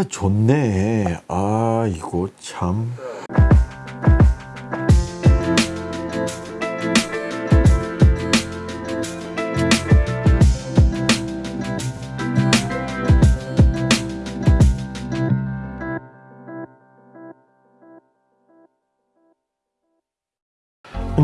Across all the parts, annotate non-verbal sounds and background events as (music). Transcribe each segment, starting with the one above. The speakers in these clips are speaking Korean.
아 좋네. 아 이거 참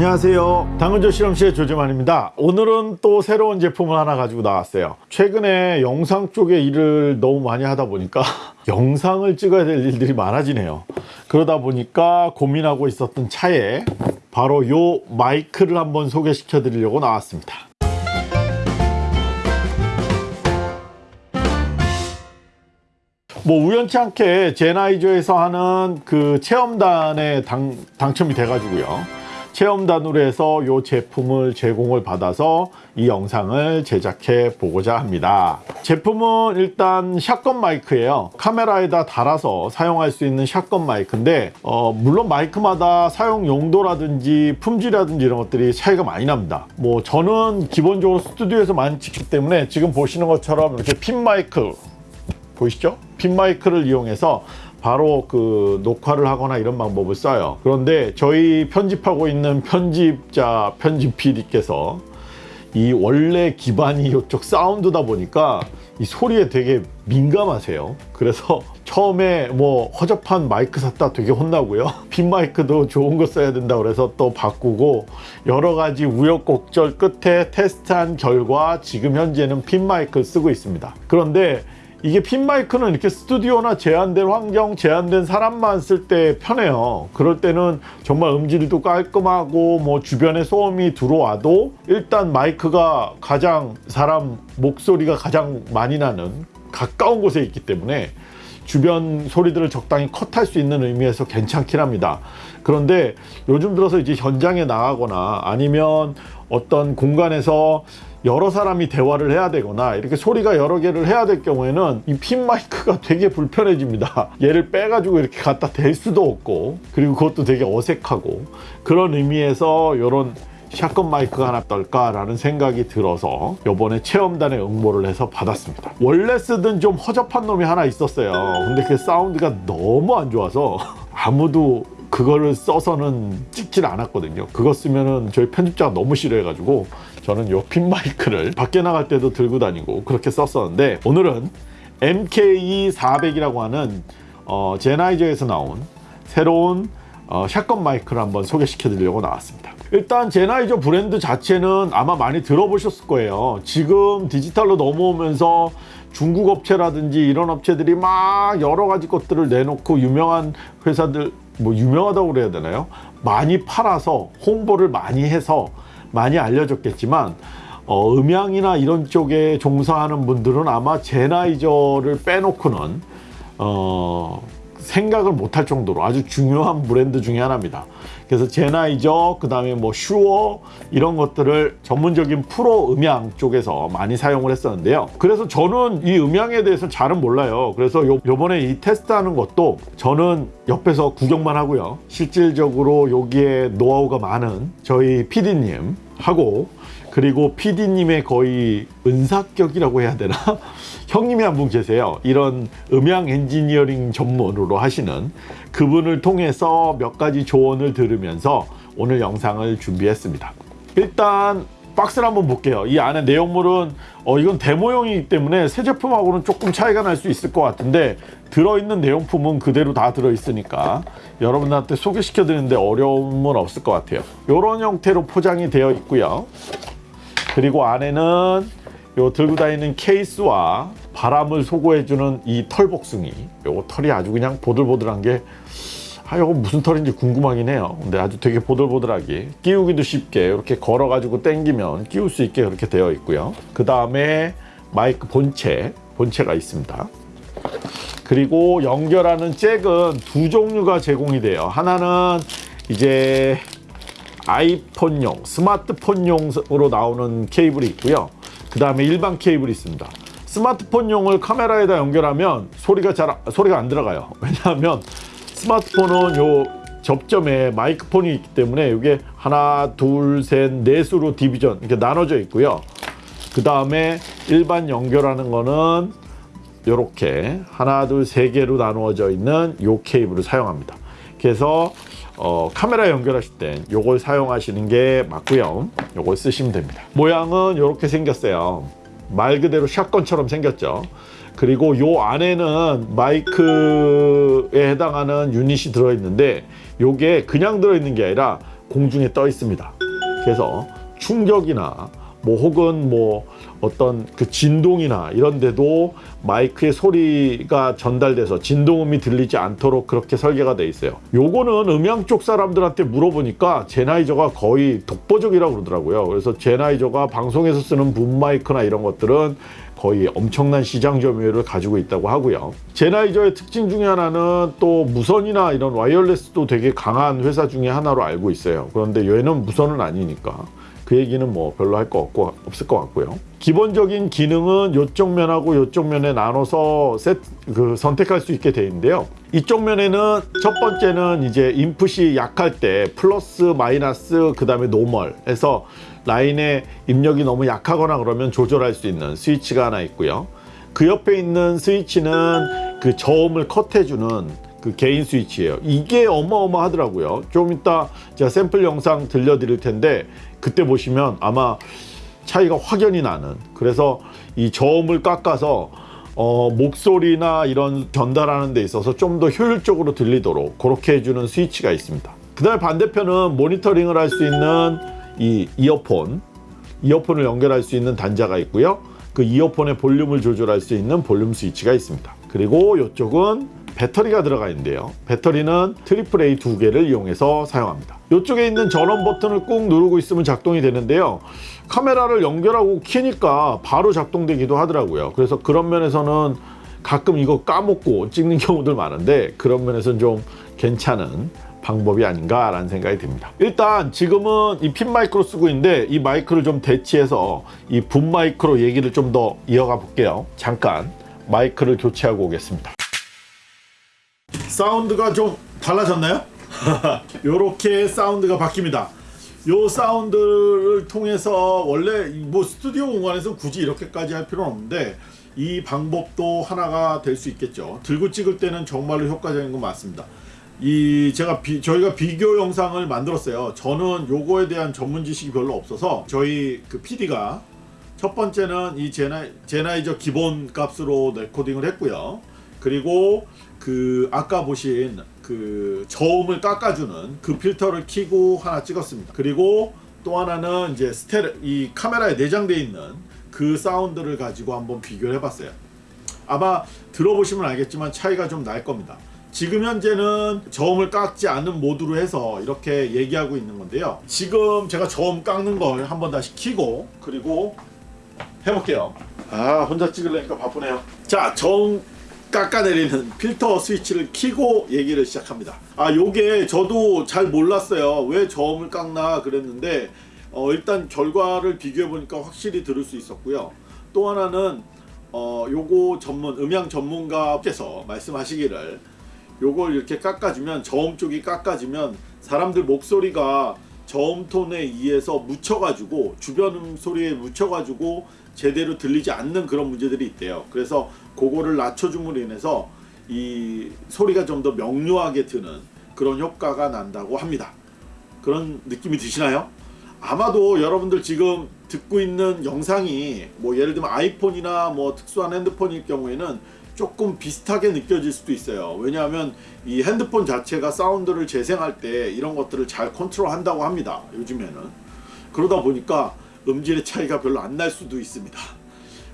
안녕하세요. 당근조 실험실의 조재만입니다. 오늘은 또 새로운 제품을 하나 가지고 나왔어요. 최근에 영상 쪽에 일을 너무 많이 하다 보니까 (laughs) 영상을 찍어야 될 일들이 많아지네요. 그러다 보니까 고민하고 있었던 차에 바로 요 마이크를 한번 소개시켜 드리려고 나왔습니다. 뭐 우연치 않게 제나이저에서 하는 그 체험단에 당, 당첨이 돼 가지고요 체험단으로 해서 이 제품을 제공을 받아서 이 영상을 제작해 보고자 합니다. 제품은 일단 샷건 마이크예요. 카메라에다 달아서 사용할 수 있는 샷건 마이크인데 어, 물론 마이크마다 사용 용도라든지 품질이라든지 이런 것들이 차이가 많이 납니다. 뭐 저는 기본적으로 스튜디오에서 많이 찍기 때문에 지금 보시는 것처럼 이렇게 핀 마이크 보이시죠? 핀 마이크를 이용해서 바로 그 녹화를 하거나 이런 방법을 써요. 그런데 저희 편집하고 있는 편집자 편집 PD께서 이 원래 기반이 이쪽 사운드다 보니까 이 소리에 되게 민감하세요. 그래서 처음에 뭐 허접한 마이크 샀다 되게 혼나고요. (laughs) 핀 마이크도 좋은 거 써야 된다 그래서 또 바꾸고 여러 가지 우여곡절 끝에 테스트한 결과 지금 현재는 핀 마이크를 쓰고 있습니다. 그런데 이게 핀 마이크는 이렇게 스튜디오나 제한된 환경, 제한된 사람만 쓸 때 편해요. 그럴 때는 정말 음질도 깔끔하고 뭐 주변에 소음이 들어와도 일단 마이크가 가장 사람 목소리가 가장 많이 나는 가까운 곳에 있기 때문에 주변 소리들을 적당히 컷할 수 있는 의미에서 괜찮긴 합니다. 그런데 요즘 들어서 이제 현장에 나가거나 아니면 어떤 공간에서 여러 사람이 대화를 해야 되거나 이렇게 소리가 여러 개를 해야 될 경우에는 이 핀 마이크가 (laughs) 되게 불편해집니다. 얘를 빼가지고 이렇게 갖다 댈 수도 없고 그리고 그것도 되게 어색하고. 그런 의미에서 이런 샷건 마이크가 하나 떨까 라는 생각이 들어서 요번에 체험단에 응모를 해서 받았습니다. 원래 쓰던 좀 허접한 놈이 하나 있었어요. 근데 그 사운드가 너무 안 좋아서 (laughs) 아무도 그거를 써서는 찍질 않았거든요. 그거 쓰면은 저희 편집자가 너무 싫어해 가지고 저는 요 핀 마이크를 밖에 나갈 때도 들고 다니고 그렇게 썼었는데 오늘은 MKE400이라고 하는 어, 제나이저에서 나온 새로운 어, 샷건 마이크를 한번 소개시켜 드리려고 나왔습니다. 일단 제나이저 브랜드 자체는 아마 많이 들어보셨을 거예요. 지금 디지털로 넘어오면서 중국 업체라든지 이런 업체들이 막 여러 가지 것들을 내놓고 유명한 회사들 뭐 유명하다고 그래야 되나요? 많이 팔아서 홍보를 많이 해서 많이 알려졌겠지만 어, 음향이나 이런 쪽에 종사하는 분들은 아마 제나이저를 빼놓고는 어, 생각을 못할 정도로 아주 중요한 브랜드 중에 하나입니다 그래서 제나이저 그 다음에 뭐 슈어 이런 것들을 전문적인 프로 음향 쪽에서 많이 사용을 했었는데요. 그래서 저는 이 음향에 대해서 잘은 몰라요. 그래서 요, 요번에 이 테스트하는 것도 저는 옆에서 구경만 하고요. 실질적으로 여기에 노하우가 많은 저희 PD님 하고 그리고 PD님의 거의 은사격이라고 해야 되나? 형님이 한 분 계세요. 이런 음향 엔지니어링 전문으로 하시는 그분을 통해서 몇 가지 조언을 들으면서 오늘 영상을 준비했습니다. 일단 박스를 한번 볼게요. 이 안에 내용물은 어, 이건 데모용이기 때문에 새 제품하고는 조금 차이가 날 수 있을 것 같은데 들어있는 내용품은 그대로 다 들어있으니까 여러분들한테 소개시켜 드리는데 어려움은 없을 것 같아요. 이런 형태로 포장이 되어 있고요. 그리고 안에는 요 들고 다니는 케이스와 바람을 소고해주는 이 털복숭이 요거 털이 아주 그냥 보들보들한 게 아, 이거 무슨 털인지 궁금하긴 해요. 근데 아주 되게 보들보들하게 끼우기도 쉽게 이렇게 걸어 가지고 당기면 끼울 수 있게 그렇게 되어 있고요. 그 다음에 마이크 본체, 본체가 있습니다. 그리고 연결하는 잭은 두 종류가 제공이 돼요. 하나는 이제 아이폰용, 스마트폰용으로 나오는 케이블이 있고요. 그 다음에 일반 케이블이 있습니다. 스마트폰용을 카메라에다 연결하면 소리가 잘 소리가 안 들어가요. (laughs) 왜냐하면 스마트폰은 요 접점에 마이크폰이 있기 때문에 이게 하나, 둘, 셋, 넷으로 디비전 이렇게 나눠져 있고요. 그 다음에 일반 연결하는 거는 이렇게 하나 둘 세 개로 나누어져 있는 요 케이블을 사용합니다. 그래서 어, 카메라 연결하실 땐 요걸 사용하시는 게 맞고요. 요걸 쓰시면 됩니다. 모양은 이렇게 생겼어요. 말 그대로 샷건처럼 생겼죠. 그리고 요 안에는 마이크에 해당하는 유닛이 들어있는데 요게 그냥 들어있는 게 아니라 공중에 떠 있습니다. 그래서 충격이나 뭐 혹은 뭐 어떤 그 진동이나 이런 데도 마이크의 소리가 전달돼서 진동음이 들리지 않도록 그렇게 설계가 돼 있어요. 요거는 음향 쪽 사람들한테 물어보니까 제나이저가 거의 독보적이라고 그러더라고요. 그래서 제나이저가 방송에서 쓰는 붐 마이크나 이런 것들은 거의 엄청난 시장 점유율을 가지고 있다고 하고요. 제나이저의 특징 중에 하나는 또 무선이나 이런 와이어레스도 되게 강한 회사 중에 하나로 알고 있어요. 그런데 얘는 무선은 아니니까 그 얘기는 뭐 별로 할 거 없고 없을 것 같고요. 기본적인 기능은 이쪽 면하고 이쪽 면에 나눠서 셋, 그 선택할 수 있게 돼 있는데요. 이쪽 면에는 첫 번째는 이제 인풋이 약할 때 플러스 마이너스 그 다음에 normal 해서 라인의 입력이 너무 약하거나 그러면 조절할 수 있는 스위치가 하나 있고요. 그 옆에 있는 스위치는 그 저음을 컷해주는 그 gain 스위치예요. 이게 어마어마하더라고요. 좀 이따 제가 샘플 영상 들려드릴 텐데 그때 보시면 아마 차이가 확연히 나는 그래서 이 저음을 깎아서 어, 목소리나 이런 전달하는 데 있어서 좀 더 효율적으로 들리도록 그렇게 해주는 스위치가 있습니다. 그 다음에 반대편은 모니터링을 할 수 있는 이 이어폰 이어폰을 연결할 수 있는 단자가 있고요. 그 이어폰의 볼륨을 조절할 수 있는 볼륨 스위치가 있습니다. 그리고 이쪽은 배터리가 들어가 있는데요. 배터리는 triple A 두 개를 이용해서 사용합니다. 이쪽에 있는 전원 버튼을 꾹 누르고 있으면 작동이 되는데요. 카메라를 연결하고 키니까 바로 작동되기도 하더라고요. 그래서 그런 면에서는 가끔 이거 까먹고 찍는 경우들 많은데 그런 면에서는 좀 괜찮은 방법이 아닌가 라는 생각이 듭니다. 일단 지금은 이 핀 마이크로 쓰고 있는데 이 마이크를 좀 대치해서 이 붐 마이크로 얘기를 좀 더 이어가 볼게요. 잠깐 마이크를 교체하고 오겠습니다. 사운드가 좀 달라졌나요? (laughs) 이렇게 사운드가 바뀝니다. 요 사운드를 통해서 원래 뭐 스튜디오 공간에서 굳이 이렇게까지 할 필요는 없는데 이 방법도 하나가 될 수 있겠죠. 들고 찍을 때는 정말로 효과적인 건 맞습니다. 이 제가 비, 저희가 비교 영상을 만들었어요. 저는 요거에 대한 전문 지식이 별로 없어서 저희 그 PD가 첫 번째는 이 제나, 제나이저 기본 값으로 레코딩을 했고요. 그리고 그 아까 보신 그 저음을 깎아주는 그 필터를 키고 하나 찍었습니다. 그리고 또 하나는 이제 스테레 이 카메라에 내장되어 있는 그 사운드를 가지고 한번 비교를 해봤어요. 아마 들어보시면 알겠지만 차이가 좀 날 겁니다. 지금 현재는 저음을 깎지 않는 모드로 해서 이렇게 얘기하고 있는 건데요. 지금 제가 저음 깎는 걸 한번 다시 키고 그리고 해볼게요. 아 혼자 찍으려니까 바쁘네요. 자 저음 깎아내리는 필터 스위치를 키고 얘기를 시작합니다. 아 요게 저도 잘 몰랐어요. 왜 저음을 깎나 그랬는데 어, 일단 결과를 비교해 보니까 확실히 들을 수 있었고요. 또 하나는 어, 요거 전문 음향 전문가께서 말씀하시기를 요걸 이렇게 깎아주면 저음 쪽이 깎아지면 사람들 목소리가 저음 톤에 의해서 묻혀가지고 주변 음 소리에 묻혀가지고 제대로 들리지 않는 그런 문제들이 있대요. 그래서 그거를 낮춰줌으로 인해서 이 소리가 좀 더 명료하게 드는 그런 효과가 난다고 합니다. 그런 느낌이 드시나요? 아마도 여러분들 지금 듣고 있는 영상이 뭐 예를 들면 아이폰이나 뭐 특수한 핸드폰일 경우에는 조금 비슷하게 느껴질 수도 있어요. 왜냐하면 이 핸드폰 자체가 사운드를 재생할 때 이런 것들을 잘 컨트롤 한다고 합니다. 요즘에는. 그러다 보니까 음질의 차이가 별로 안 날 수도 있습니다.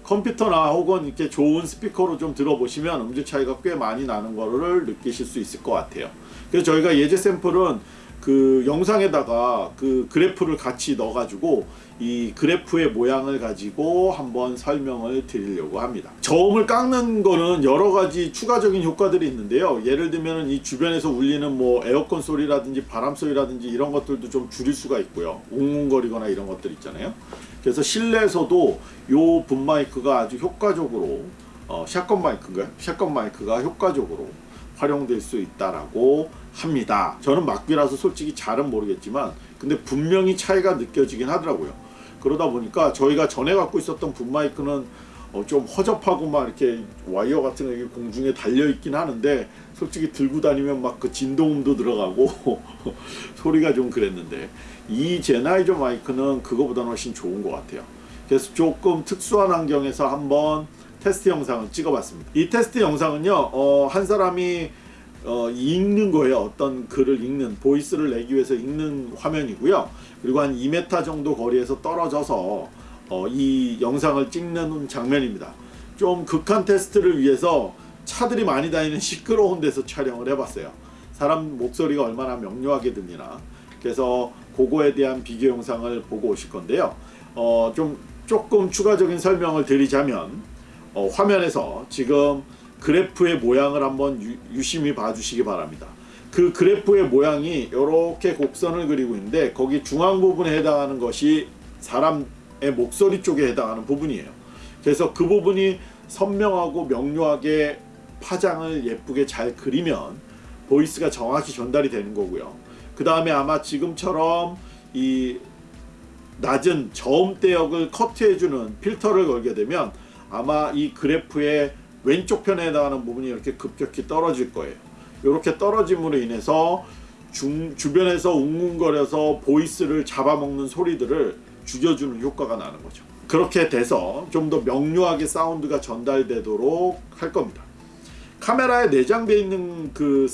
컴퓨터나 혹은 이렇게 좋은 스피커로 좀 들어보시면 음질 차이가 꽤 많이 나는 거를 느끼실 수 있을 것 같아요. 그래서 저희가 예제 샘플은 그 영상에다가 그 그래프를 같이 넣어 가지고 이 그래프의 모양을 가지고 한번 설명을 드리려고 합니다. 저음을 깎는 거는 여러 가지 추가적인 효과들이 있는데요. 예를 들면 이 주변에서 울리는 뭐 에어컨 소리라든지 바람 소리라든지 이런 것들도 좀 줄일 수가 있고요. 웅웅거리거나 이런 것들 있잖아요. 그래서 실내에서도 요붐 마이크가 아주 효과적으로 어, 샷건 마이크인가요? 샷건 마이크가 효과적으로 활용될 수 있다라고 합니다. 저는 막귀라서 솔직히 잘은 모르겠지만 근데 분명히 차이가 느껴지긴 하더라고요. 그러다 보니까 저희가 전에 갖고 있었던 붐 마이크는 어, 좀 허접하고 막 이렇게 와이어 같은 게 공중에 달려 있긴 하는데 솔직히 들고 다니면 막 그 진동음도 들어가고 (laughs) 소리가 좀 그랬는데 이 제나이저 마이크는 그거보다는 훨씬 좋은 것 같아요. 그래서 조금 특수한 환경에서 한번 테스트 영상을 찍어봤습니다. 이 테스트 영상은요, 어, 한 사람이 어, 읽는 거예요. 어떤 글을 읽는 보이스를 내기 위해서 읽는 화면이고요. 그리고 한 2m 정도 거리에서 떨어져서 어, 이 영상을 찍는 장면입니다. 좀 극한 테스트를 위해서 차들이 많이 다니는 시끄러운 데서 촬영을 해봤어요. 사람 목소리가 얼마나 명료하게 들리나. 그래서 그거에 대한 비교 영상을 보고 오실 건데요. 어, 좀 조금 추가적인 설명을 드리자면 어, 화면에서 지금 그래프의 모양을 한번 유, 유심히 봐주시기 바랍니다. 그 그래프의 모양이 이렇게 곡선을 그리고 있는데 거기 중앙 부분에 해당하는 것이 사람의 목소리 쪽에 해당하는 부분이에요. 그래서 그 부분이 선명하고 명료하게 파장을 예쁘게 잘 그리면 voice가 정확히 전달이 되는 거고요. 그 다음에 아마 지금처럼 이 낮은 저음대역을 커트해주는 필터를 걸게 되면 아마 이 그래프의 왼쪽 편에 해당하는 부분이 이렇게 급격히 떨어질 거예요. 이렇게 떨어짐으로 인해서 중, 주변에서 웅웅거려서 voice를 잡아먹는 소리들을 죽여주는 효과가 나는 거죠. 그렇게 돼서 좀 더 명료하게 사운드가 전달되도록 할 겁니다. 카메라에 내장되어 있는 그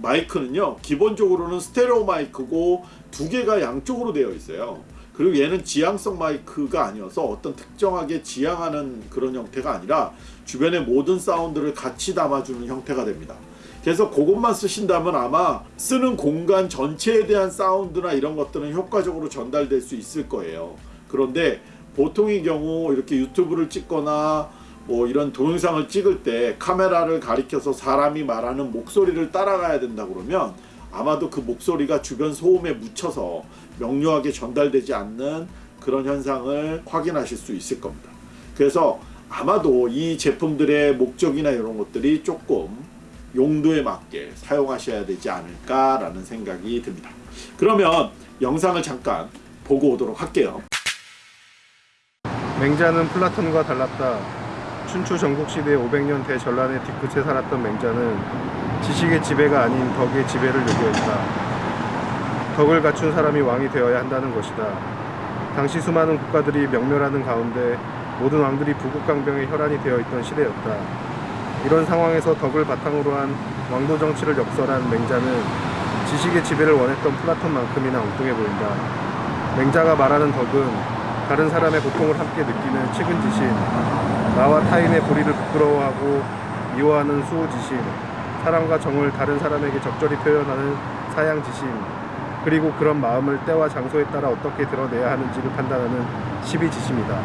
마이크는요 기본적으로는 스테레오 마이크고 두 개가 양쪽으로 되어 있어요 그리고 얘는 지향성 마이크가 아니어서 어떤 특정하게 지향하는 그런 형태가 아니라 주변의 모든 사운드를 같이 담아주는 형태가 됩니다. 그래서 그것만 쓰신다면 아마 쓰는 공간 전체에 대한 사운드나 이런 것들은 효과적으로 전달될 수 있을 거예요. 그런데 보통의 경우 이렇게 유튜브를 찍거나 뭐 이런 동영상을 찍을 때 카메라를 가리켜서 사람이 말하는 목소리를 따라가야 된다 그러면 아마도 그 목소리가 주변 소음에 묻혀서 명료하게 전달되지 않는 그런 현상을 확인하실 수 있을 겁니다. 그래서 아마도 이 제품들의 목적이나 이런 것들이 조금 용도에 맞게 사용하셔야 되지 않을까라는 생각이 듭니다. 그러면 영상을 잠깐 보고 오도록 할게요. 맹자는 플라톤과 달랐다. 춘추 전국시대 500년 대전란의 뒤끝에 살았던 맹자는 지식의 지배가 아닌 덕의 지배를 요구했다. 덕을 갖춘 사람이 왕이 되어야 한다는 것이다. 당시 수많은 국가들이 명멸하는 가운데 모든 왕들이 부국강병에 혈안이 되어 있던 시대였다. 이런 상황에서 덕을 바탕으로 한 왕도 정치를 역설한 맹자는 지식의 지배를 원했던 플라톤만큼이나 엉뚱해 보인다. 맹자가 말하는 덕은 다른 사람의 고통을 함께 느끼는 측은지심, 나와 타인의 불의를 부끄러워하고 미워하는 수호지심, 사랑과 정을 다른 사람에게 적절히 표현하는 사양지심, 그리고 그런 마음을 때와 장소에 따라 어떻게 드러내야 하는지를 판단하는 시비지심이다.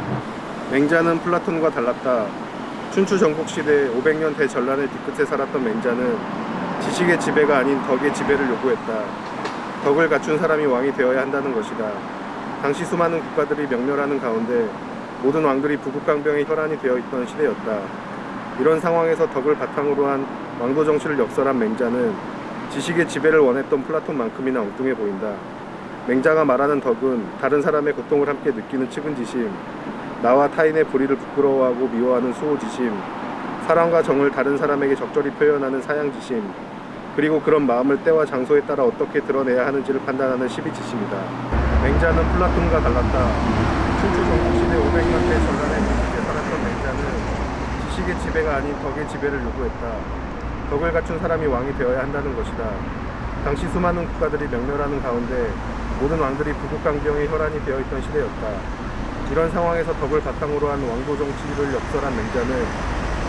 맹자는 플라톤과 달랐다. 춘추 전국시대 500년 대전란의 뒤끝에 살았던 맹자는 지식의 지배가 아닌 덕의 지배를 요구했다. 덕을 갖춘 사람이 왕이 되어야 한다는 것이다. 당시 수많은 국가들이 명멸하는 가운데 모든 왕들이 부국강병의 혈안이 되어 있던 시대였다. 이런 상황에서 덕을 바탕으로 한 왕도 정치를 역설한 맹자는 지식의 지배를 원했던 플라톤만큼이나 엉뚱해 보인다. 맹자가 말하는 덕은 다른 사람의 고통을 함께 느끼는 측은지심, 나와 타인의 불의를 부끄러워하고 미워하는 수호지심, 사랑과 정을 다른 사람에게 적절히 표현하는 사양지심, 그리고 그런 마음을 때와 장소에 따라 어떻게 드러내야 하는지를 판단하는 시비지심이다. 맹자는 플라톤과 달랐다. 춘추 전국시대 500년 대 전란의 뒤에 살았던 맹자는 지식의 지배가 아닌 덕의 지배를 요구했다. 덕을 갖춘 사람이 왕이 되어야 한다는 것이다. 당시 수많은 국가들이 명멸하는 가운데 모든 왕들이 부국강병의 혈안이 되어 있던 시대였다. 이런 상황에서 덕을 바탕으로 한 왕도 정치를 역설한 맹자는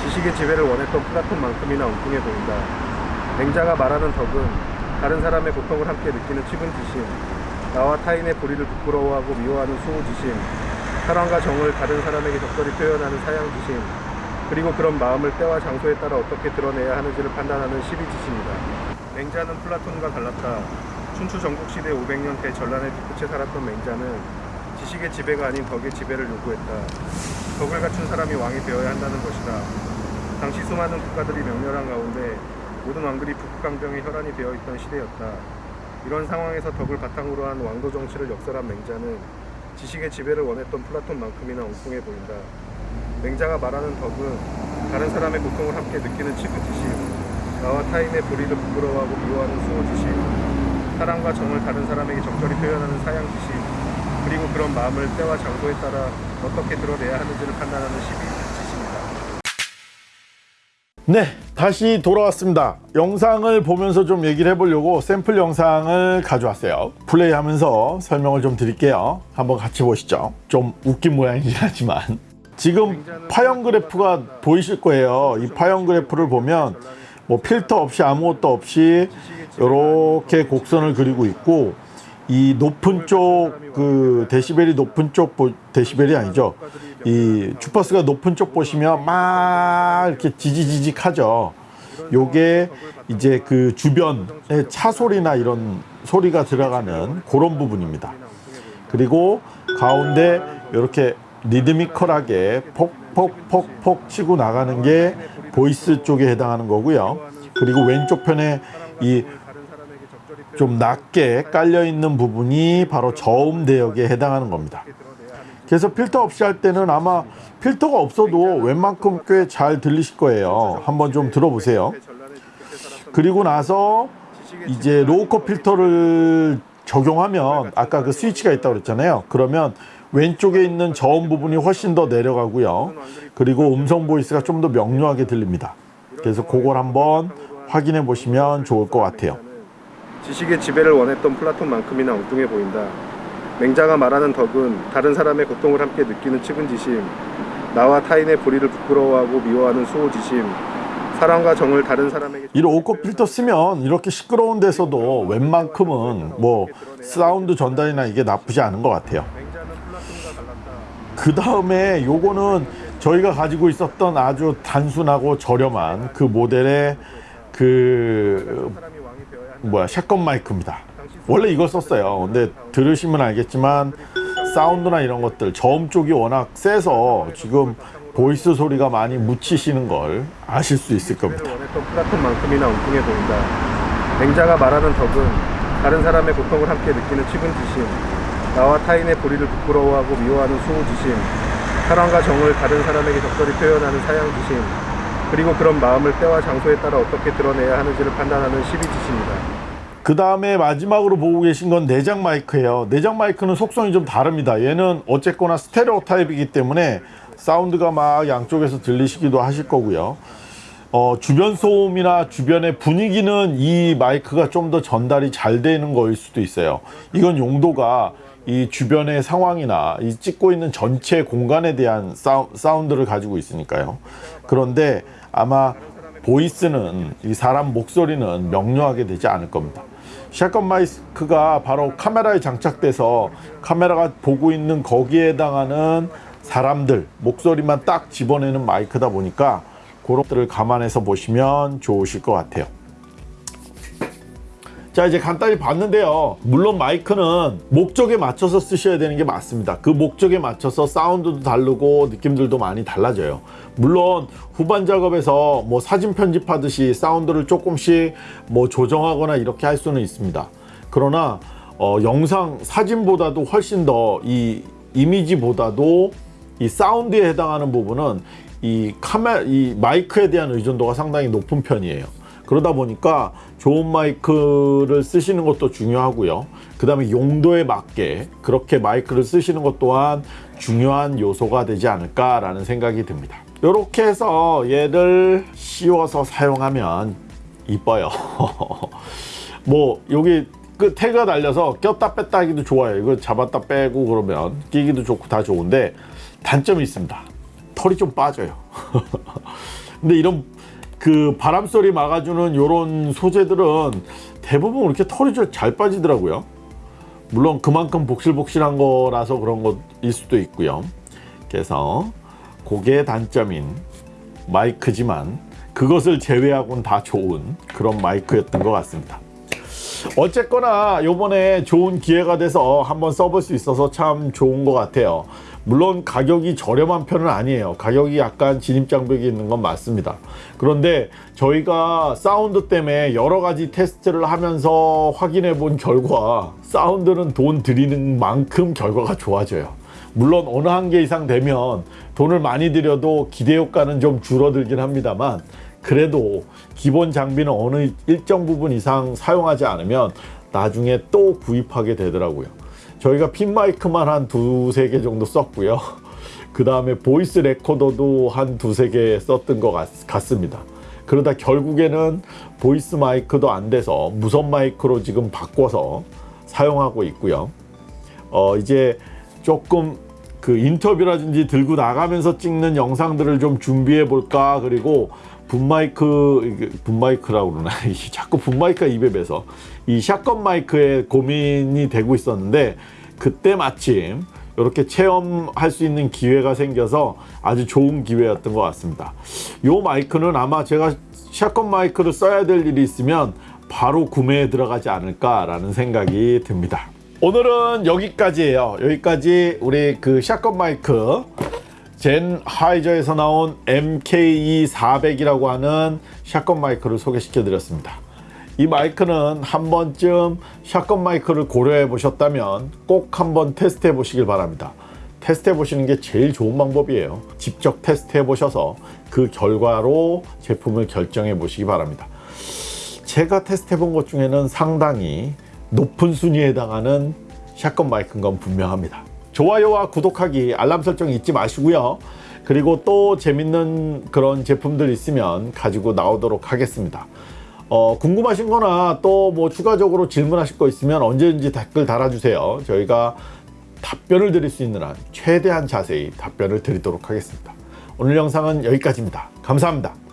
지식의 지배를 원했던 플라톤만큼이나 엉뚱해 보인다. 맹자가 말하는 덕은 다른 사람의 고통을 함께 느끼는 측은지심, 나와 타인의 불의를 부끄러워하고 미워하는 수오지심, 사랑과 정을 다른 사람에게 적절히 표현하는 사양지심, 그리고 그런 마음을 때와 장소에 따라 어떻게 드러내야 하는지를 판단하는 시비지심이다. 맹자는 플라톤과 달랐다. 춘추 전국시대 500년 대전란의 뒤끝에 살았던 맹자는 지식의 지배가 아닌 덕의 지배를 요구했다. 덕을 갖춘 사람이 왕이 되어야 한다는 것이다. 당시 수많은 국가들이 명멸한 가운데 모든 왕들이 북강병의 혈안이 되어 있던 시대였다. 이런 상황에서 덕을 바탕으로 한 왕도 정치를 역설한 맹자는 지식의 지배를 원했던 플라톤만큼이나 엉뚱해 보인다. 맹자가 말하는 덕은 다른 사람의 고통을 함께 느끼는 치부지심 나와 타인의 불의를 부끄러워하고 미워하는 수호지심 사랑과 정을 다른 사람에게 적절히 표현하는 사양지심 그리고 그런 마음을 때와 장소에 따라 어떻게 드러내야 하는지를 판단하는 시비지심이다. 네, 다시 돌아왔습니다. 영상을 보면서 좀 얘기를 해보려고 샘플 영상을 가져왔어요. 플레이하면서 설명을 좀 드릴게요. 한번 같이 보시죠. 좀 웃긴 모양이긴 하지만 지금 파형 그래프가 보이실 거예요. 이 파형 그래프를 보면 뭐 필터 없이 아무것도 없이 이렇게 곡선을 그리고 있고 이 높은 쪽 그 데시벨이 높은 쪽 보- 데시벨이 아니죠. 이 주파수가 높은 쪽 보시면 막 이렇게 지지지직하죠. 요게 이제 그 주변의 차 소리나 이런 소리가 들어가는 그런 부분입니다. 그리고 가운데 이렇게 리드미컬하게 폭폭폭폭 치고 나가는 게 voice 쪽에 해당하는 거고요. 그리고 왼쪽 편에 이 좀 낮게 깔려 있는 부분이 바로 저음 대역에 해당하는 겁니다. 그래서 필터 없이 할 때는 아마 필터가 없어도 웬만큼 꽤 잘 들리실 거예요. 한번 좀 들어보세요. 그리고 나서 이제 low cut 필터를 적용하면 아까 그 스위치가 있다고 그랬잖아요. 그러면 왼쪽에 있는 저음 부분이 훨씬 더 내려가고요. 그리고 음성 voice가 좀 더 명료하게 들립니다. 그래서 그걸 한번 확인해 보시면 좋을 것 같아요. 지식의 지배를 원했던 플라톤만큼이나 엉뚱해 보인다. 맹자가 말하는 덕은 다른 사람의 고통을 함께 느끼는 측은지심, 나와 타인의 불의를 부끄러워하고 미워하는 수오지심, 사랑과 정을 다른 사람에게 이 low cut 필터 쓰면 이렇게 시끄러운 데서도 웬만큼은 뭐 사운드 전달이나 이게 나쁘지 않은 것 같아요. 맹자는 플라톤과 달랐다. 그 다음에 요거는 저희가 가지고 있었던 아주 단순하고 저렴한 그 모델의 그. 뭐야 shotgun 마이크입니다. 원래 이걸 썼어요. 근데 들으시면 알겠지만 사운드나 이런 것들 저음 쪽이 워낙 세서 지금 voice 소리가 많이 묻히시는 걸 아실 수 있을 겁니다. 지배를 원했던 플라톤 만큼이나 엉뚱해 보인다. 맹자가 말하는 덕은 다른 사람의 고통을 함께 느끼는 측은 지심, 나와 타인의 불의를 부끄러워하고 미워하는 수호지심, 사랑과 정을 다른 사람에게 적절히 표현하는 사양지심, 그리고 그런 마음을 때와 장소에 따라 어떻게 드러내야 하는지를 판단하는 시비지심이다. 그 다음에 마지막으로 보고 계신 건 내장 마이크예요. 내장 마이크는 속성이 좀 다릅니다. 얘는 어쨌거나 스테레오 타입이기 때문에 사운드가 막 양쪽에서 들리시기도 하실 거고요. 어, 주변 소음이나 주변의 분위기는 이 마이크가 좀 더 전달이 잘 되는 거일 수도 있어요. 이건 용도가 이 주변의 상황이나 이 찍고 있는 전체 공간에 대한 사운드를 가지고 있으니까요. 그런데 아마 보이스는 이 사람 목소리는 명료하게 되지 않을 겁니다. 샷건 마이크가 바로 카메라에 장착돼서 카메라가 보고 있는 거기에 해당하는 사람들 목소리만 딱 집어내는 마이크다 보니까 그런 것들을 감안해서 보시면 좋으실 것 같아요. 자 이제 간단히 봤는데요. 물론 마이크는 목적에 맞춰서 쓰셔야 되는 게 맞습니다. 그 목적에 맞춰서 사운드도 다르고 느낌들도 많이 달라져요. 물론 후반 작업에서 뭐 사진 편집하듯이 사운드를 조금씩 뭐 조정하거나 이렇게 할 수는 있습니다. 그러나 어, 영상 사진보다도 훨씬 더 이 이미지보다도 이 사운드에 해당하는 부분은 이 카메라 이 마이크에 대한 의존도가 상당히 높은 편이에요 그러다 보니까 좋은 마이크를 쓰시는 것도 중요하고요. 그 다음에 용도에 맞게 그렇게 마이크를 쓰시는 것 또한 중요한 요소가 되지 않을까 라는 생각이 듭니다. 이렇게 해서 얘를 씌워서 사용하면 이뻐요. (laughs) 뭐 여기 그 태그가 달려서 꼈다 뺐다 하기도 좋아요. 이거 잡았다 빼고 그러면 끼기도 좋고 다 좋은데 단점이 있습니다. 털이 좀 빠져요. (laughs) 근데 이런 그 바람 소리 막아주는 요런 소재들은 대부분 이렇게 털이 좀 잘 빠지더라고요. 물론 그만큼 복실복실한 거라서 그런 것일 수도 있고요. 그래서 그게 단점인 마이크지만 그것을 제외하고는 다 좋은 그런 마이크였던 것 같습니다. 어쨌거나 요번에 좋은 기회가 돼서 한번 써볼 수 있어서 참 좋은 것 같아요. 물론 가격이 저렴한 편은 아니에요. 가격이 약간 진입장벽이 있는 건 맞습니다. 그런데 저희가 사운드 때문에 여러 가지 테스트를 하면서 확인해 본 결과 사운드는 돈 들이는 만큼 결과가 좋아져요. 물론 어느 한계 이상 되면 돈을 많이 들여도 기대 효과는 좀 줄어들긴 합니다만 그래도 기본 장비는 어느 일정 부분 이상 사용하지 않으면 나중에 또 구입하게 되더라고요. 저희가 핀 마이크만 한 두세 개 정도 썼고요. (laughs) 그 다음에 voice 레코더도 한 두세 개 썼던 것 같, 같습니다. 그러다 결국에는 voice 마이크도 안 돼서 무선 마이크로 지금 바꿔서 사용하고 있고요. 어, 이제 조금 그 인터뷰라든지 들고 나가면서 찍는 영상들을 좀 준비해 볼까 그리고 분마이크 분마이크라고 그러나 (laughs) 자꾸 분마이크가 입에 배서 이 샷건 마이크에 고민이 되고 있었는데 그때 마침 이렇게 체험할 수 있는 기회가 생겨서 아주 좋은 기회였던 것 같습니다. 요 마이크는 아마 제가 샷건 마이크를 써야 될 일이 있으면 바로 구매에 들어가지 않을까 라는 생각이 듭니다. 오늘은 여기까지예요. 여기까지 우리 그 샷건 마이크 젠 하이저에서 나온 MKE 400이라고 하는 샷건 마이크를 소개시켜 드렸습니다. 이 마이크는 한 번쯤 샷건 마이크를 고려해 보셨다면 꼭 한번 테스트해 보시길 바랍니다. 테스트해 보시는 게 제일 좋은 방법이에요. 직접 테스트해 보셔서 그 결과로 제품을 결정해 보시기 바랍니다. 제가 테스트해 본 것 중에는 상당히 높은 순위에 해당하는 샷건 마이크인 건 분명합니다. 좋아요와 구독하기, 알람 설정 잊지 마시고요. 그리고 또 재밌는 그런 제품들 있으면 가지고 나오도록 하겠습니다. 어, 궁금하신 거나 또 뭐 추가적으로 질문하실 거 있으면 언제든지 댓글 달아주세요. 저희가 답변을 드릴 수 있는 한 최대한 자세히 답변을 드리도록 하겠습니다. 오늘 영상은 여기까지입니다. 감사합니다.